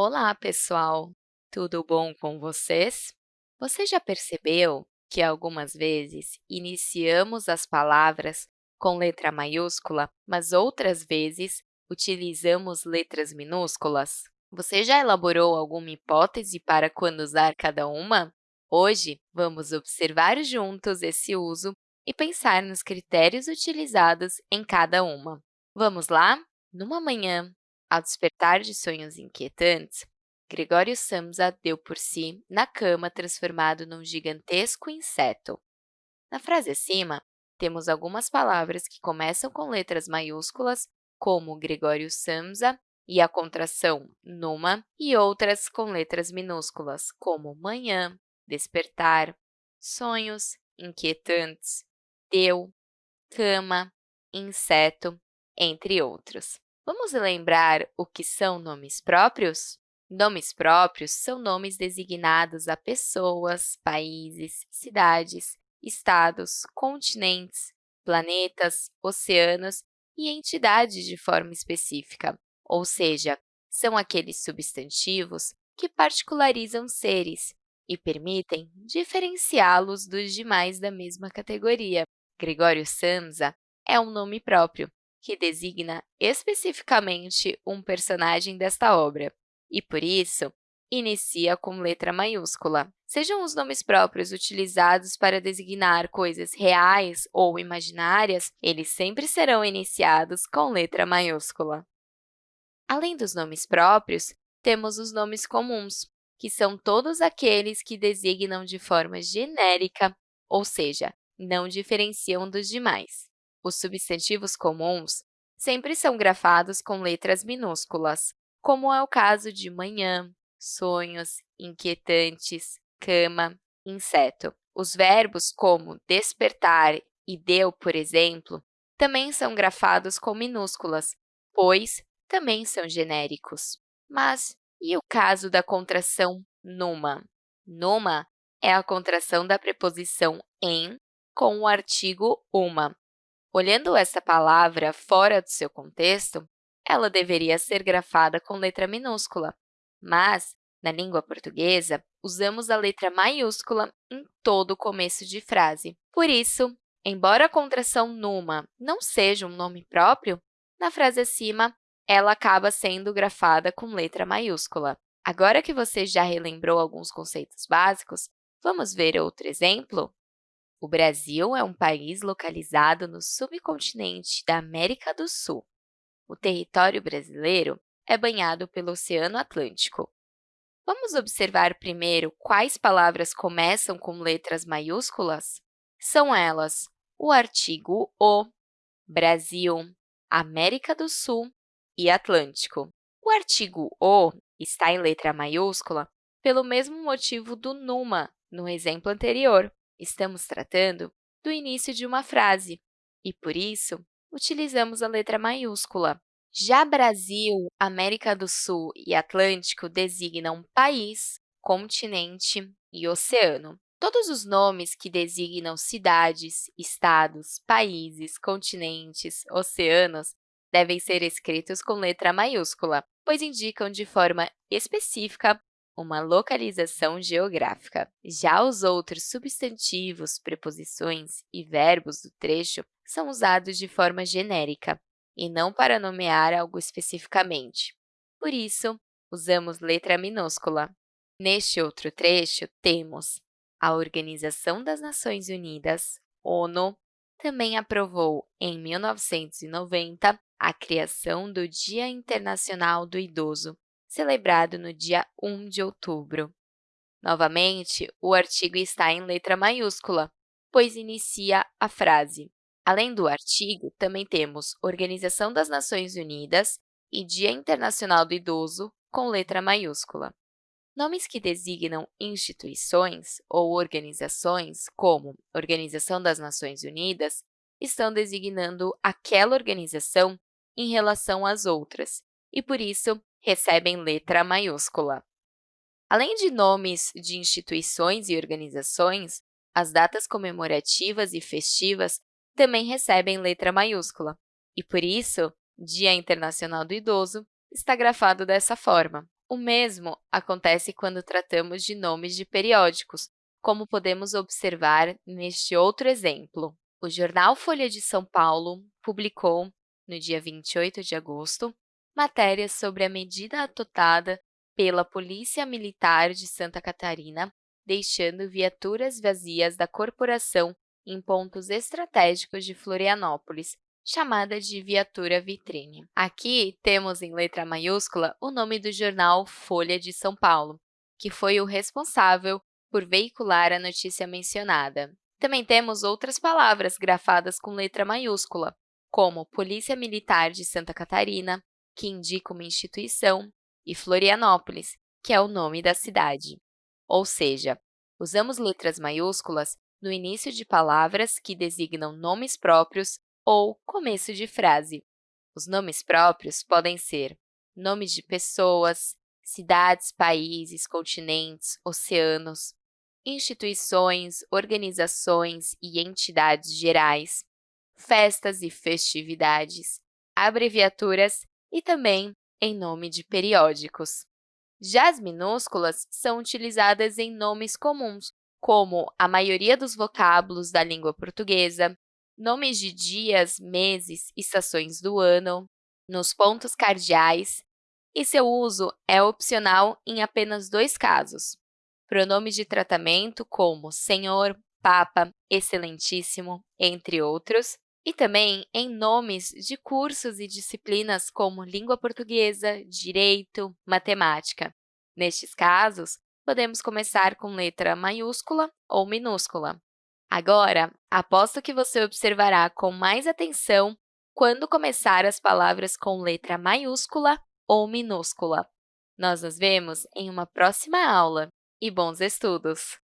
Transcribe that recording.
Olá, pessoal! Tudo bom com vocês? Você já percebeu que algumas vezes iniciamos as palavras com letra maiúscula, mas outras vezes utilizamos letras minúsculas? Você já elaborou alguma hipótese para quando usar cada uma? Hoje, vamos observar juntos esse uso e pensar nos critérios utilizados em cada uma. Vamos lá? Numa manhã, ao despertar de sonhos inquietantes, Gregório Samsa deu por si na cama transformado num gigantesco inseto. Na frase acima, temos algumas palavras que começam com letras maiúsculas, como Gregório Samsa e a contração numa, e outras com letras minúsculas, como manhã, despertar, sonhos, inquietantes, deu, cama, inseto, entre outros. Vamos lembrar o que são nomes próprios? Nomes próprios são nomes designados a pessoas, países, cidades, estados, continentes, planetas, oceanos e entidades de forma específica, ou seja, são aqueles substantivos que particularizam seres e permitem diferenciá-los dos demais da mesma categoria. Gregório Samsa é um nome próprio, que designa especificamente um personagem desta obra, e, por isso, inicia com letra maiúscula. Sejam os nomes próprios utilizados para designar coisas reais ou imaginárias, eles sempre serão iniciados com letra maiúscula. Além dos nomes próprios, temos os nomes comuns, que são todos aqueles que designam de forma genérica, ou seja, não diferenciam dos demais. Os substantivos comuns sempre são grafados com letras minúsculas, como é o caso de manhã, sonhos, inquietantes, cama, inseto. Os verbos como despertar e deu, por exemplo, também são grafados com minúsculas, pois também são genéricos. Mas e o caso da contração numa? Numa é a contração da preposição em com o artigo uma, Olhando essa palavra fora do seu contexto, ela deveria ser grafada com letra minúscula, mas, na língua portuguesa, usamos a letra maiúscula em todo o começo de frase. Por isso, embora a contração numa não seja um nome próprio, na frase acima, ela acaba sendo grafada com letra maiúscula. Agora que você já relembrou alguns conceitos básicos, vamos ver outro exemplo? O Brasil é um país localizado no subcontinente da América do Sul. O território brasileiro é banhado pelo Oceano Atlântico. Vamos observar primeiro quais palavras começam com letras maiúsculas? São elas o artigo O, Brasil, América do Sul e Atlântico. O artigo O está em letra maiúscula pelo mesmo motivo do numa no exemplo anterior. Estamos tratando do início de uma frase e, por isso, utilizamos a letra maiúscula. Já Brasil, América do Sul e Atlântico designam país, continente e oceano. Todos os nomes que designam cidades, estados, países, continentes, oceanos devem ser escritos com letra maiúscula, pois indicam de forma específica uma localização geográfica. Já os outros substantivos, preposições e verbos do trecho são usados de forma genérica e não para nomear algo especificamente. Por isso, usamos letra minúscula. Neste outro trecho, temos a Organização das Nações Unidas, ONU, também aprovou, em 1990, a criação do Dia Internacional do Idoso, celebrado no dia 1 de outubro. Novamente, o artigo está em letra maiúscula, pois inicia a frase. Além do artigo, também temos Organização das Nações Unidas e Dia Internacional do Idoso, com letra maiúscula. Nomes que designam instituições ou organizações, como Organização das Nações Unidas, estão designando aquela organização em relação às outras, e, por isso, recebem letra maiúscula. Além de nomes de instituições e organizações, as datas comemorativas e festivas também recebem letra maiúscula, e por isso, Dia Internacional do Idoso está grafado dessa forma. O mesmo acontece quando tratamos de nomes de periódicos, como podemos observar neste outro exemplo. O jornal Folha de São Paulo publicou, no dia 28 de agosto, matérias sobre a medida adotada pela Polícia Militar de Santa Catarina, deixando viaturas vazias da corporação em pontos estratégicos de Florianópolis, chamada de viatura vitrine. Aqui temos em letra maiúscula o nome do jornal Folha de São Paulo, que foi o responsável por veicular a notícia mencionada. Também temos outras palavras grafadas com letra maiúscula, como Polícia Militar de Santa Catarina, que indica uma instituição, e Florianópolis, que é o nome da cidade. Ou seja, usamos letras maiúsculas no início de palavras que designam nomes próprios ou começo de frase. Os nomes próprios podem ser nomes de pessoas, cidades, países, continentes, oceanos, instituições, organizações e entidades gerais, festas e festividades, abreviaturas e também em nome de periódicos. Já as minúsculas são utilizadas em nomes comuns, como a maioria dos vocábulos da língua portuguesa, nomes de dias, meses, estações do ano, nos pontos cardeais, e seu uso é opcional em apenas dois casos. Pronomes de tratamento como senhor, papa, excelentíssimo, entre outros, e também em nomes de cursos e disciplinas como língua portuguesa, direito, matemática. Nestes casos, podemos começar com letra maiúscula ou minúscula. Agora, aposto que você observará com mais atenção quando começar as palavras com letra maiúscula ou minúscula. Nós nos vemos em uma próxima aula e bons estudos!